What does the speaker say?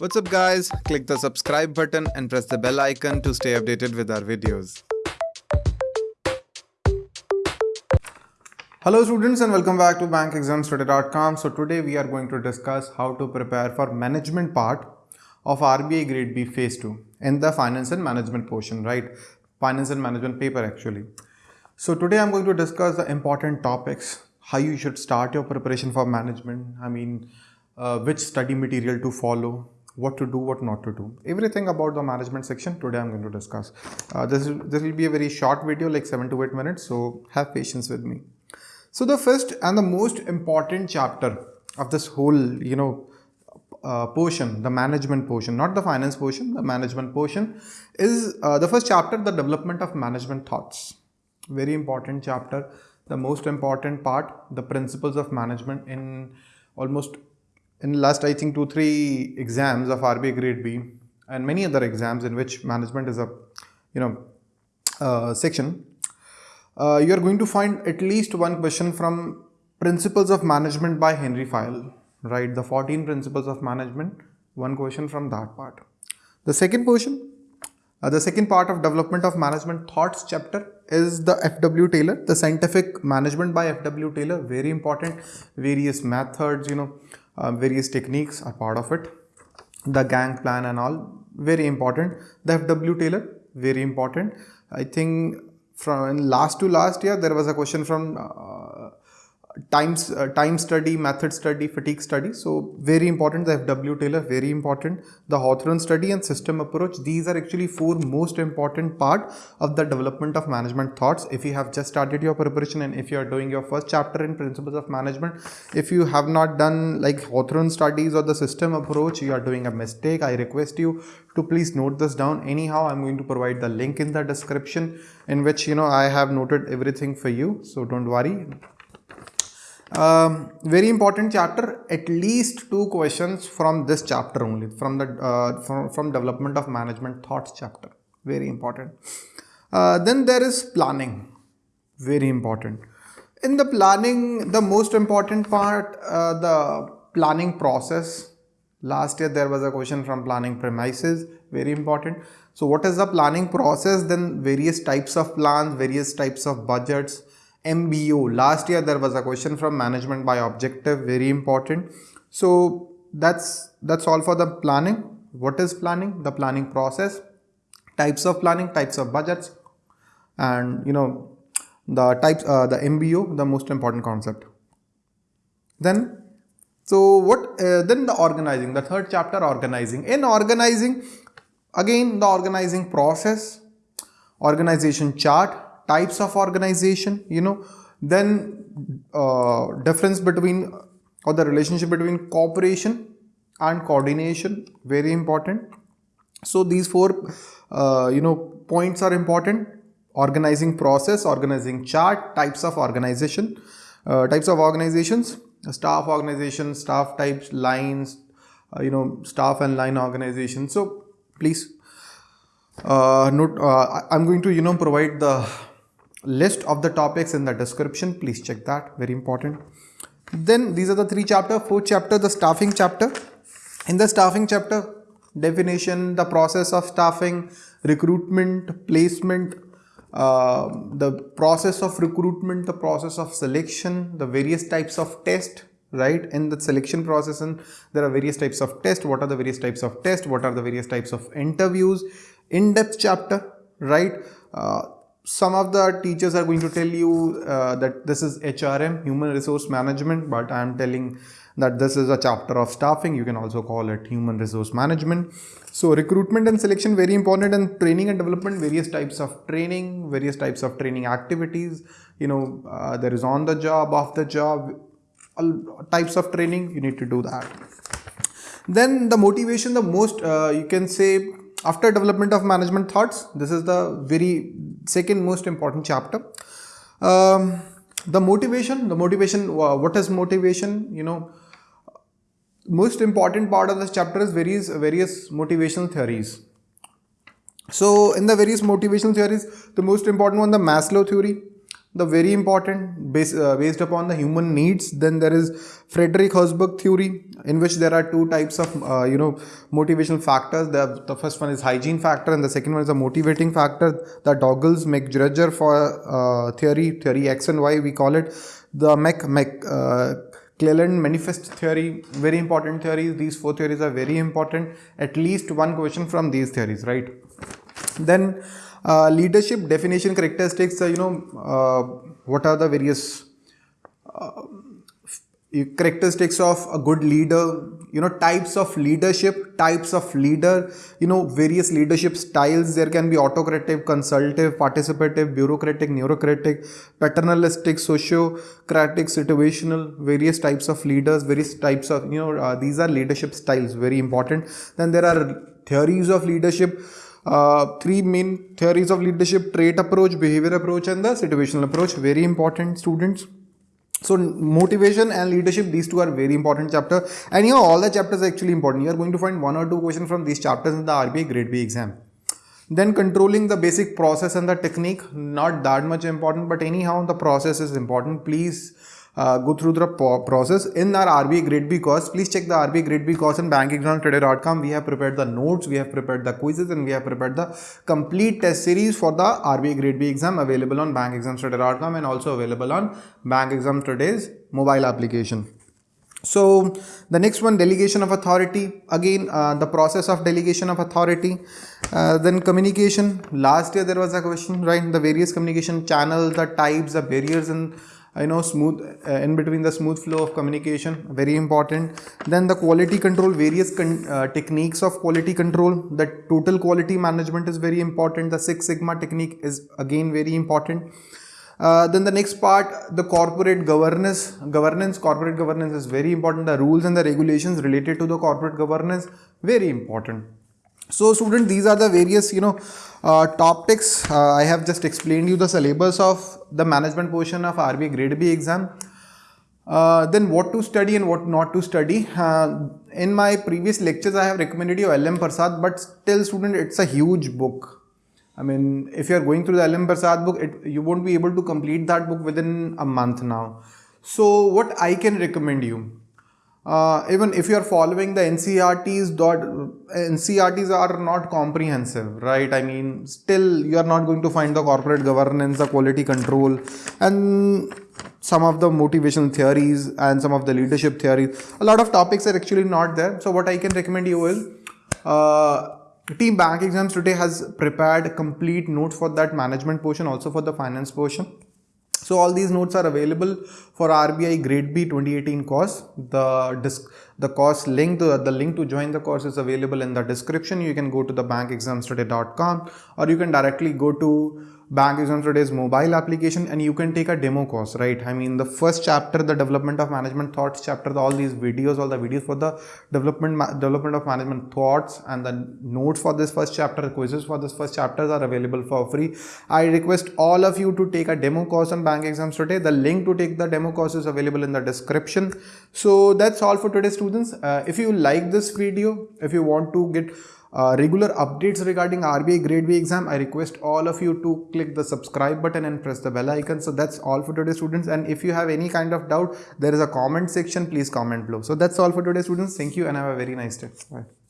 What's up guys? Click the subscribe button and press the bell icon to stay updated with our videos. Hello students and welcome back to bankexamstoday.com. So today we are going to discuss how to prepare for management part of RBI grade B phase 2 in the finance and management portion, right? Finance and management paper actually. So today I'm going to discuss the important topics, how you should start your preparation for management. I mean, uh, which study material to follow, what to do, what not to do. Everything about the management section today I'm going to discuss. Uh, this, this will be a very short video like 7 to 8 minutes so have patience with me. So the first and the most important chapter of this whole you know uh, portion, the management portion, not the finance portion, the management portion is uh, the first chapter, the development of management thoughts. Very important chapter, the most important part, the principles of management in almost in last I think two three exams of RBI grade B and many other exams in which management is a you know uh, section uh, you are going to find at least one question from principles of management by Henry Fayol right? The 14 principles of management one question from that part. The second portion uh, the second part of development of management thoughts chapter is the FW Taylor, the scientific management by FW Taylor, very important, various methods, you know, uh, various techniques are part of it. The gang plan and all very important. The fw taylor very important. I think from last to last year there was a question from uh, times uh, time study method study fatigue study. So very important the fw taylor very important. The hawthorne study and system approach these are actually four most important part of the development of management thoughts. If you have just started your preparation and if you are doing your first chapter in principles of management if you have not done like hawthorne studies or the system approach you are doing a mistake i request you to please note this down. Anyhow i'm going to provide the link in the description in which you know i have noted everything for you. So don't worry um, very important chapter at least two questions from this chapter only from the uh, from, from development of management thoughts chapter. Very important. Uh, then there is planning. Very important. In the planning the most important part uh, the planning process. Last year there was a question from planning premises. Very important. So what is the planning process? Then various types of plans various types of budgets MBO. Last year there was a question from management by objective, very important. So that's that's all for the planning. What is planning? The planning process, types of planning, types of budgets, and you know the types, uh, the MBO, the most important concept. Then, so what? Uh, then the organizing, the third chapter, organizing. In organizing, again the organizing process, organization chart, types of organization you know then uh, difference between or the relationship between cooperation and coordination very important. So these four uh, you know points are important. Organizing process organizing chart types of organization uh, types of organizations staff organization staff types lines uh, you know staff and line organization. So please uh, note uh, i'm going to you know provide the list of the topics in the description. Please check that. Very important. Then these are the three chapter fourth chapter the staffing chapter. In the staffing chapter definition the process of staffing recruitment placement uh, the process of recruitment the process of selection the various types of test right? In the selection process and there are various types of test. What are the various types of test? What are the various types of interviews? In-depth chapter right? Uh, some of the teachers are going to tell you uh, that this is HRM, human resource management, but I am telling that this is a chapter of staffing. You can also call it human resource management. So recruitment and selection very important and training and development, various types of training, various types of training activities. You know, uh, there is on the job, off the job, all types of training, you need to do that. Then the motivation, the most, uh, you can say after development of management thoughts, this is the very second most important chapter. Um, the motivation, the motivation, what is motivation? You know, most important part of this chapter is various, various motivational theories. So in the various motivational theories, the most important one, the Maslow theory, the very important based, uh, based upon the human needs then there is frederick herzberg theory in which there are two types of uh, you know motivational factors the, the first one is hygiene factor and the second one is a motivating factor the douglas mcgregor for uh, theory theory x and y we call it the mc mc uh, Cleland manifest theory, very important theories. These four theories are very important. At least one question from these theories, right? Then uh, leadership definition characteristics, uh, you know, uh, what are the various uh, characteristics of a good leader, you know, types of leadership, types of leader, you know, various leadership styles. There can be autocratic, consultative, participative, bureaucratic, neurocratic, paternalistic, sociocratic, situational, various types of leaders, various types of, you know, uh, these are leadership styles, very important. Then there are theories of leadership uh, three main theories of leadership trait approach behavior approach and the situational approach. Very important students. So motivation and leadership these two are very important chapter. And you know all the chapters are actually important. You are going to find one or two questions from these chapters in the RBI grade B exam. Then controlling the basic process and the technique not that much important but anyhow the process is important. Please uh, go through the process in our RBI Grade B course. Please check the RBI Grade B course on bankexamstoday.com. We have prepared the notes, we have prepared the quizzes, and we have prepared the complete test series for the RBI Grade B exam available on bankexamstoday.com and also available on Bank Exam Today's mobile application. So the next one delegation of authority again uh, the process of delegation of authority uh, then communication last year there was a question right the various communication channels the types the barriers and I know smooth uh, in between the smooth flow of communication very important. Then the quality control various con uh, techniques of quality control. The total quality management is very important. The six sigma technique is again very important. Uh, then the next part the corporate governance. Governance corporate governance is very important. The rules and the regulations related to the corporate governance very important so student these are the various you know uh, topics uh, I have just explained you the syllabus of the management portion of RBI grade B exam. Uh, then what to study and what not to study. Uh, in my previous lectures I have recommended you LM Prasad but still student it's a huge book. I mean if you are going through the LM Prasad book it, you won't be able to complete that book within a month now. So what I can recommend you uh, even if you are following the NCRTs dot NCERTs are not comprehensive right? I mean still you are not going to find the corporate governance the quality control and some of the motivational theories and some of the leadership theories. A lot of topics are actually not there. So what I can recommend you is uh, team bank exams today has prepared complete notes for that management portion also for the finance portion so all these notes are available for RBI Grade B 2018 course. The disc, the course link, to, the link to join the course is available in the description. You can go to the bankexamstoday.com or you can directly go to Bank Exams Today's mobile application and you can take a demo course, right? I mean, the first chapter, the development of management thoughts chapter, all these videos, all the videos for the development development of management thoughts and the notes for this first chapter, quizzes for this first chapters are available for free. I request all of you to take a demo course on Bank Exams Today. The link to take the demo course is available in the description. So that's all for today, students. Uh, if you like this video, if you want to get uh, regular updates regarding RBI grade B exam, I request all of you to click the subscribe button and press the bell icon. So that's all for today students. And if you have any kind of doubt, there is a comment section, please comment below. So that's all for today students. Thank you and have a very nice day. Bye.